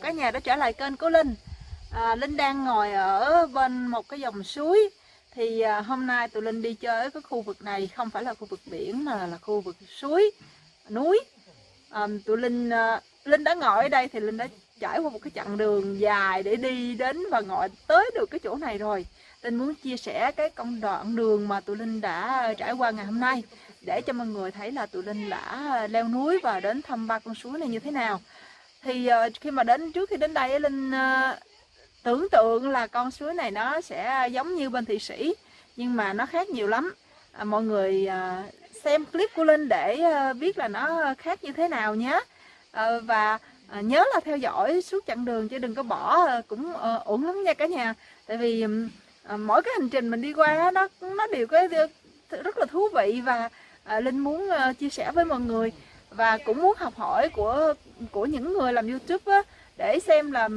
chào cả nhà đã trở lại kênh của Linh. À, Linh đang ngồi ở bên một cái dòng suối. Thì à, hôm nay tụi Linh đi chơi ở cái khu vực này không phải là khu vực biển mà là khu vực suối, núi. À, Tụi Linh, à, Linh đã ngồi ở đây thì Linh đã trải qua một cái chặng đường dài để đi đến và ngồi tới được cái chỗ này rồi. Linh muốn chia sẻ cái công đoạn đường mà tụi Linh đã trải qua ngày hôm nay Để cho mọi người thấy là tụi Linh đã leo núi và đến thăm ba con suối này như thế nào thì uh, khi mà đến trước khi đến đây linh uh, tưởng tượng là con suối này nó sẽ giống như bên thị sĩ nhưng mà nó khác nhiều lắm. À, mọi người uh, xem clip của linh để uh, biết là nó khác như thế nào nhé. Uh, và uh, nhớ là theo dõi suốt chặng đường chứ đừng có bỏ uh, cũng uh, ổn lắm nha cả nhà. Tại vì uh, mỗi cái hành trình mình đi qua nó nó đều có rất là thú vị và uh, linh muốn uh, chia sẻ với mọi người và cũng muốn học hỏi của của những người làm YouTube á, để xem là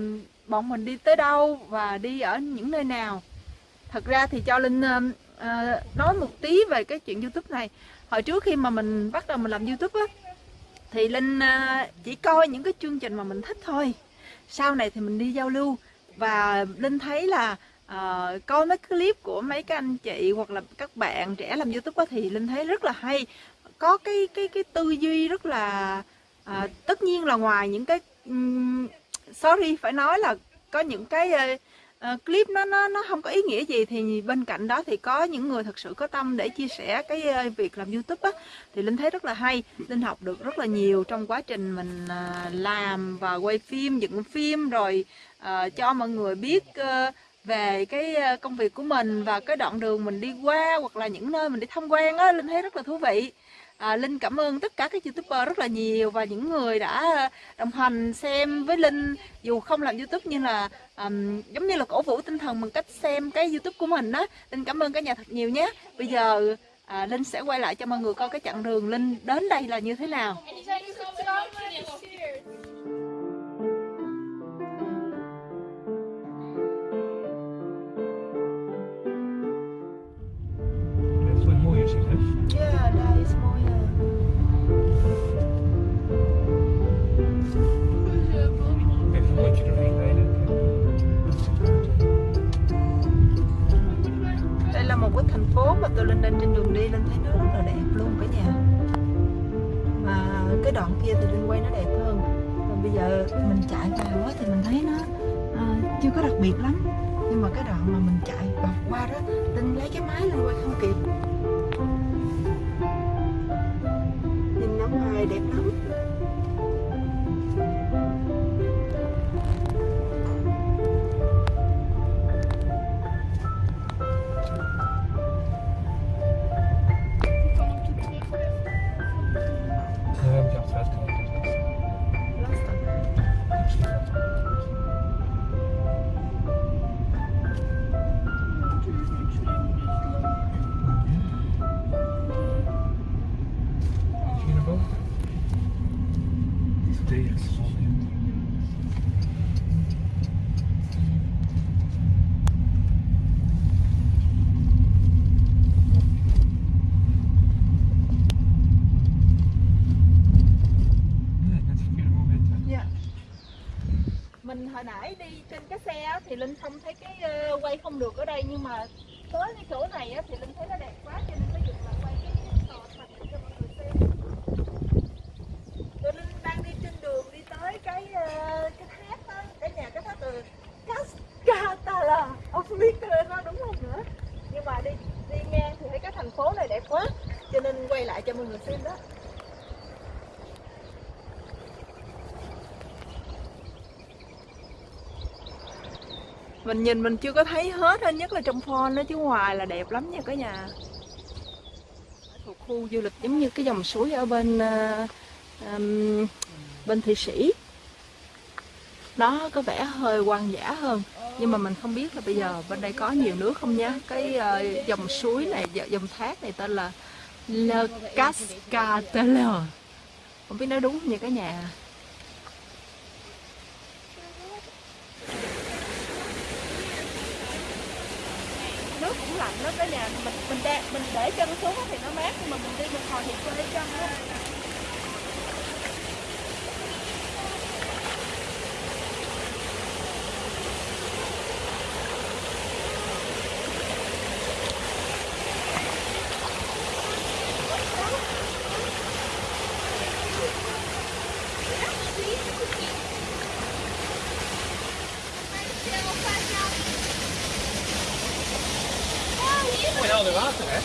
bọn mình đi tới đâu và đi ở những nơi nào. Thật ra thì cho Linh uh, nói một tí về cái chuyện YouTube này. Hồi trước khi mà mình bắt đầu mình làm YouTube á, thì Linh uh, chỉ coi những cái chương trình mà mình thích thôi. Sau này thì mình đi giao lưu và Linh thấy là uh, coi mấy clip của mấy các anh chị hoặc là các bạn trẻ làm YouTube á, thì Linh thấy rất là hay có cái cái cái tư duy rất là à, tất nhiên là ngoài những cái um, sorry phải nói là có những cái uh, clip nó nó nó không có ý nghĩa gì thì bên cạnh đó thì có những người thật sự có tâm để chia sẻ cái uh, việc làm youtube á thì linh thấy rất là hay. Linh học được rất là nhiều trong quá trình mình uh, làm và quay phim dựng phim rồi uh, cho mọi người biết uh, về cái công việc của mình và cái đoạn đường mình đi qua hoặc là những nơi mình đi tham quan á linh thấy rất là thú vị à, Linh cảm ơn tất cả các youtuber rất là nhiều và những người đã đồng hành xem với Linh. Dù không làm youtube nhưng là um, giống như là cổ vũ tinh thần bằng cách xem cái youtube của mình đó Linh cảm ơn cả nhà thật nhiều nhé. Bây giờ à, Linh sẽ quay lại cho mọi người coi cái chặng đường Linh đến đây là như thế nào. Là một cái thành phố mà tôi lên lên trên đường đi lên thấy nó rất là đẹp luôn cả nhà. Mà cái đoạn kia thì lên quay nó đẹp hơn. Còn bây giờ mình chạy vào thì mình thấy nó à, chưa có đặc biệt lắm. Nhưng mà cái đoạn mà mình chạy bọc qua đó tin lấy cái máy lên quay không kịp. Nhìn nó ngoài đẹp lắm. Nãy đi trên cái xe thì linh không thấy cái uh, quay không được ở đây. Nhưng mà tới cái chỗ này á, thì linh thấy nó đẹp quá cho nên mới dừng là quay cái tòa thành cho mọi người xem. Tụi linh đang đi trên đường đi tới cái uh, cái tháp á cái nhà cái tháp ờ, từ Cascatala không biết nó đúng không nữa nhưng mà đi đi ngang thì thấy cái thành phố này đẹp quá cho nên quay lại cho mọi người xem đó. Mình nhìn mình chưa có thấy hết hết nhất là trong phone đó chứ ngoài là đẹp lắm nha cả nhà. Thuộc khu du lịch giống như cái dòng suối ở bên uh, um, bên thị sĩ. Nó có vẻ hơi hoang dã hơn nhưng mà mình không biết là bây giờ bên đây có nhiều nước không nhá cái uh, dòng suối này dòng thác này tên là Le Cascatelle không biết nói đúng không nha cả nhà? Nước cũng lạnh đó cả nhà mình mình để mình để chân xuống thì nó mát, nhưng mà mình đi một hồi thì quê chân đó onder water, hè?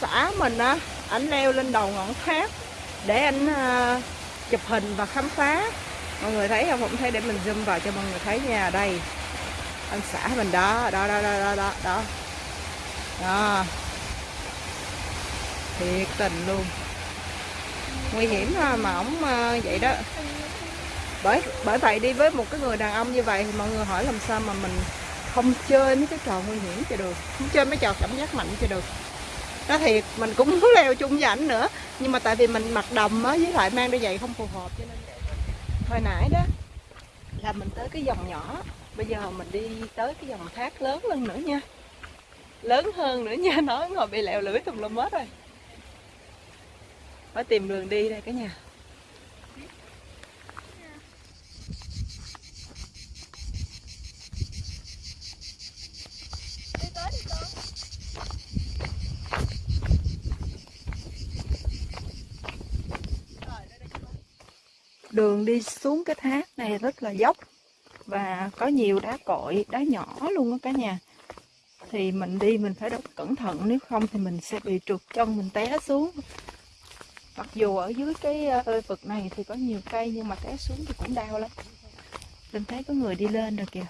Xã mình á ảnh leo lên đầu ngọn tháp để anh uh, chụp hình và khám phá. Mọi người thấy không? Không thấy để mình zoom vào cho mọi người thấy nha. Đây anh xã mình đó đó đó đó đó đó đó, đó. thiệt tình luôn. Nguy hiểm ha mà ổng uh, vậy đó. Bởi bởi vậy đi với một cái người đàn ông như vậy thì mọi người hỏi làm sao mà mình không chơi mấy cái trò nguy hiểm cho được không chơi mấy trò cảm giác mạnh cho được nó thiệt mình cũng muốn leo chung với ảnh nữa. Nhưng mà tại vì mình mặc đầm á, với lại mang đôi giày không phù hợp, cho nên hồi nãy đó là mình tới cái dòng nhỏ. Bây giờ mình đi tới cái dòng thác lớn hơn nữa nha. Lớn hơn nữa nha, nói ngồi bị lẹo lưỡi tùm lum hết rồi. Phải tìm đường đi đây cả nhà. Đường đi xuống cái thác này rất là dốc và có nhiều đá cội, đá nhỏ luôn đó cả nhà. Thì mình đi mình phải rất cẩn thận, nếu không thì mình sẽ bị trượt chân, mình té xuống. Mặc dù ở dưới cái ờ, vực này thì có nhiều cây nhưng mà té xuống thì cũng đau lắm. Mình thấy có người đi lên rồi kìa.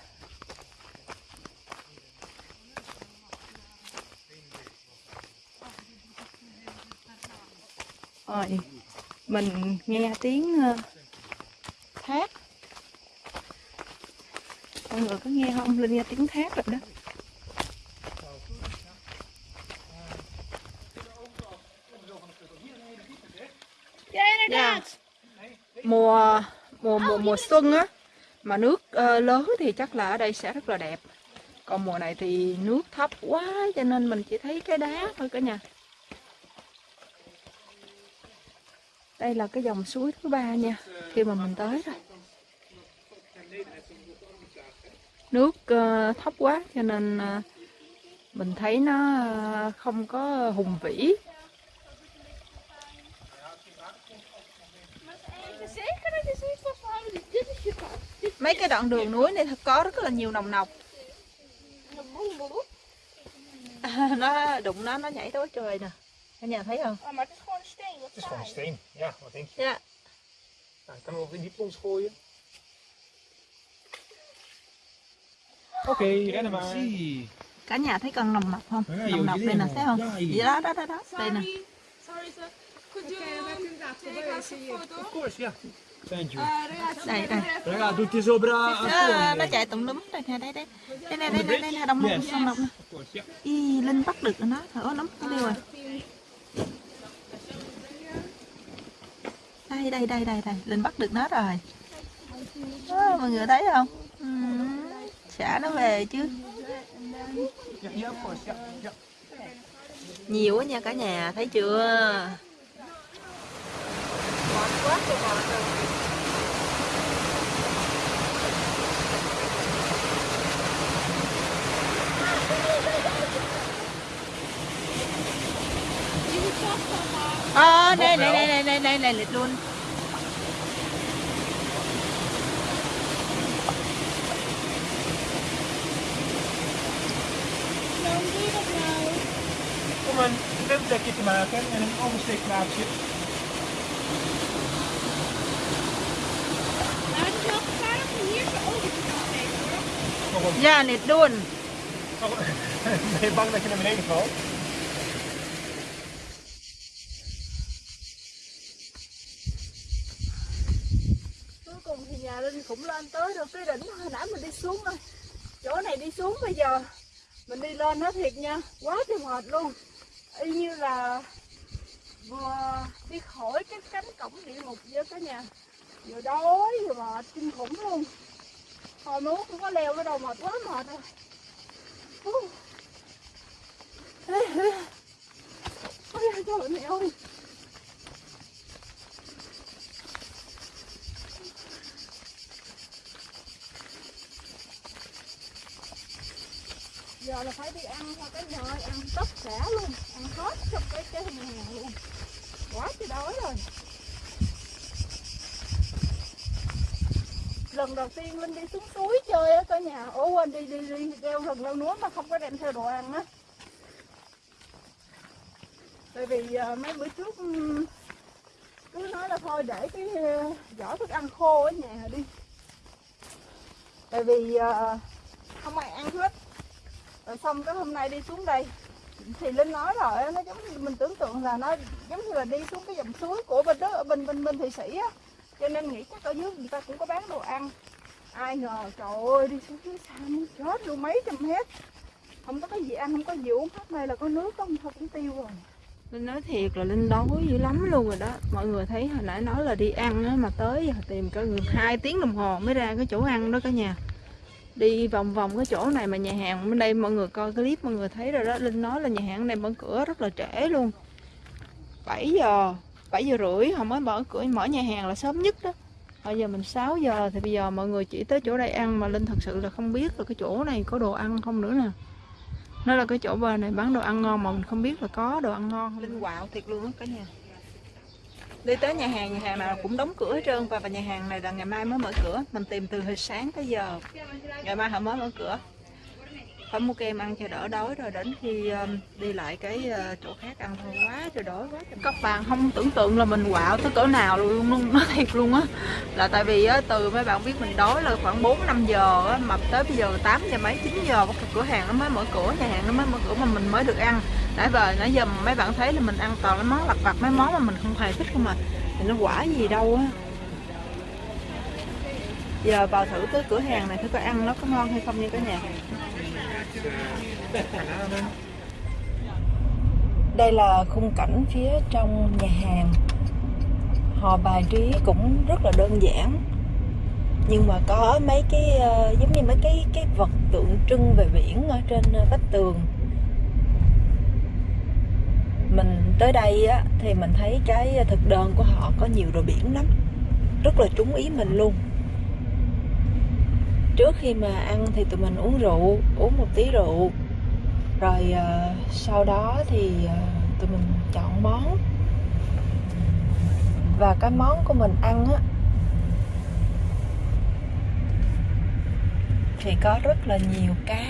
Rồi, mình nghe tiếng ờ, thác. Mọi người có nghe không? Linh nghe tiếng thác rồi đó. Yeah. mùa mùa mùa mùa xuân á mà nước uh, lớn thì chắc là ở đây sẽ rất là đẹp. Còn mùa này thì nước thấp quá cho nên mình chỉ thấy cái đá thôi cả nhà đây là cái dòng suối thứ ba nha khi mà mình tới rồi. Nước uh, thấp quá cho nên uh, mình thấy nó uh, không có hùng vĩ. Mấy cái đoạn đường núi này thật có rất là nhiều nồng nọc. À, nó đụng nó nó nhảy tới trời nè. Cả nhà thấy không? Het is gewoon steen. Ja, wat denk je? dạ Nou, ik kan hem wel in die plons gooien. Oké, rennen maar. cả nhà thấy con nồng nọc không À, nồng dưới đây nè đây thấy không Đây. vậy đó đó đó đó đây nè Sorry, sir. Could you take us a photo? Of course, yeah. Thank you. Uh, đây đây Raga, tutti sopra nó, nó chạy tụng đúng đây nè đây đây đây này đây đây đây nè đồng Yes. đồng đồng Of course, yeah. y linh bắt được rồi nó thở lắm nó đi rồi đây đây đây đây đây linh bắt được nó rồi à, mọi người thấy không ừ. xả nó về chứ nhiều quá nha cả nhà thấy chưa Ngọt này này này này Ờ, đây, đây, đây, đây, đây, đây, đây, lịch luôn. Een te maken en een oversteekplaatsje. Nou, het is wel gevaarlijk om hier zo over te gaan nemen hoor. Ja, niet doen. Oh, ben je bang dat je naar beneden valt? Cuối cùng thì nhà Linh cũng lên tới được cái đỉnh hồi nãy mình đi xuống rồi. Chỗ này đi xuống bây giờ mình đi lên nó thiệt nha, quá trời mệt luôn. Y như là vừa đi khỏi cái cánh cổng địa ngục với cả nhà. Vừa đói vừa mệt kinh khủng luôn. Hồi muốn cũng có leo cái đầu mệt quá mệt rồi. Ôi, trời mẹ ơi. Giờ là phải đi ăn theo cái nhà ăn tất cả luôn ăn hết trong cái cái nhà hàng luôn. Quá chứ đói rồi. Lần đầu tiên linh đi xuống suối chơi á cả nhà ố quên đi đi đi leo rừng leo núi mà không có đem theo đồ ăn á. Tại vì uh, mấy bữa trước cứ nói là thôi để cái à, uh, giỏ thức ăn khô ở nhà đi. Tại vì uh, không ai ăn hết rồi xong cái hôm nay đi xuống đây. Thì linh nói rồi nó giống như mình tưởng tượng là nó giống như là đi xuống cái dòng suối của bên đó ở bên bên bên thị sĩ á. Cho nên nghĩ chắc ở dưới người ta cũng có bán đồ ăn. Ai ngờ trời ơi đi xuống dưới xa muốn chết luôn mấy trăm mét. Không có cái gì ăn không có gì uống hết này là có nước không? Thôi cũng tiêu rồi. Linh nói thiệt là Linh đói dữ lắm luôn rồi đó. Mọi người thấy hồi nãy nói là đi ăn á, mà tới giờ tìm cả người hai tiếng đồng hồ mới ra cái chỗ ăn đó cả nhà đi vòng vòng cái chỗ này mà nhà hàng bên đây mọi người coi clip, mọi người thấy rồi đó. Linh nói là nhà hàng này mở cửa rất là trễ luôn. 7 giờ 7 giờ rưỡi họ mới mở cửa, mở nhà hàng là sớm nhất đó. Bây giờ mình 6 giờ thì bây giờ mọi người chỉ tới chỗ đây ăn mà Linh thật sự là không biết là cái chỗ này có đồ ăn không nữa nè. Nó là cái chỗ bên này bán đồ ăn ngon mà mình không biết là có đồ ăn ngon không. Linh quạo thiệt luôn á cả nhà đi tới nhà hàng nhà hàng nào cũng đóng cửa hết trơn. Và, và nhà hàng này là ngày mai mới mở cửa. Mình tìm từ hồi sáng tới giờ. Ngày mai họ mới mở cửa. Phải mua kem ăn cho đỡ đói rồi đến khi um, đi lại cái uh, chỗ khác ăn thôi. Quá trời đói quá trời. các bạn không tưởng tượng là mình quạo tới cỡ nào luôn luôn nói thiệt luôn á. Là tại vì á, từ mấy bạn biết mình đói là khoảng 4 5 giờ á, mà tới bây giờ 8 giờ mấy 9 giờ cửa hàng nó mới mở cửa nhà hàng nó mới mở cửa mà mình mới được ăn nãy giờ nãy giờ mấy bạn thấy là mình ăn toàn cái món lặt vặt mấy món mà mình không hề thích không mà thì nó quả gì đâu á. Giờ vào thử cái cửa hàng này thử coi ăn nó có ngon hay không nha cả nhà. Đây là khung cảnh phía trong nhà hàng. Họ bài trí cũng rất là đơn giản. Nhưng mà có mấy cái uh, giống như mấy cái cái vật tượng trưng về biển ở trên ờ, vách tường mình tới đây á thì mình thấy cái thực đơn của họ có nhiều đồ biển lắm. Rất là trúng ý mình luôn. Trước khi mà ăn thì tụi mình uống rượu uống một tí rượu. Rồi uh, sau đó thì uh, tụi mình chọn món. Và cái món của mình ăn á thì có rất là nhiều cá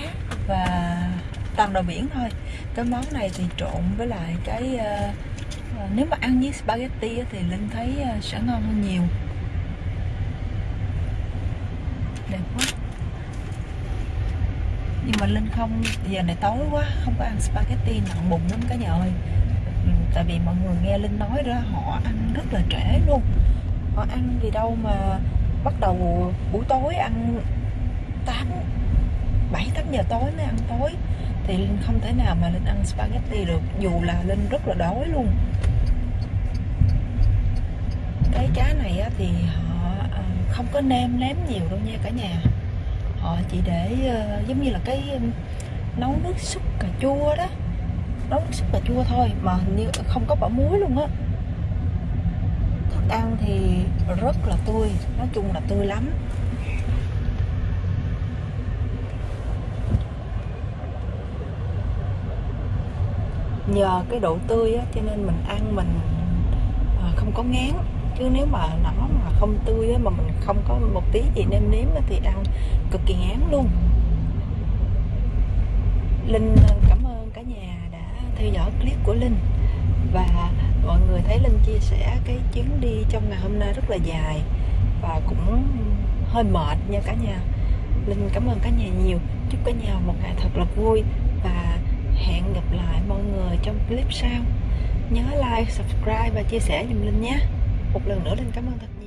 và toàn đồ biển thôi. Cái món này thì trộn với lại cái uh, nếu mà ăn với spaghetti thì linh thấy uh, sẽ ngon hơn nhiều. Đẹp quá. Nhưng mà linh không giờ này tối quá không có ăn spaghetti nặng bụng lắm cả nhà ơi. Ừ, tại vì mọi người nghe linh nói ra họ ăn rất là trễ luôn. Họ ăn gì đâu mà bắt đầu buổi tối ăn 8 7 8 giờ tối mới ăn tối thì Linh không thể nào mà Linh ăn spaghetti được dù là Linh rất là đói luôn. Cái cá này á, thì họ ờ, không có nêm nếm nhiều đâu nha cả nhà. Họ chỉ để ờ, giống như là cái nấu nước súp cà chua đó. Nấu nước súp cà chua thôi mà hình như không có bỏ muối luôn á. Thức ăn thì rất là tươi nói chung là tươi lắm. Nhờ cái độ tươi á, cho nên mình ăn mình à, không có ngán. Chứ nếu mà nó mà không tươi á, mà mình không có một tí gì nêm nếm á, thì ăn cực kỳ ngán luôn. Linh à, cảm ơn cả nhà đã theo dõi clip của Linh. Và mọi người thấy Linh chia sẻ cái chuyến đi trong ngày hôm nay rất là dài và cũng hơi mệt nha cả nhà. Linh cảm ơn cả nhà nhiều. Chúc cả nhà một ngày thật là vui và hẹn gặp lại mọi trong clip sau. Nhớ like, subscribe và chia sẻ giùm Linh nhé. Một lần nữa Linh cảm ơn thật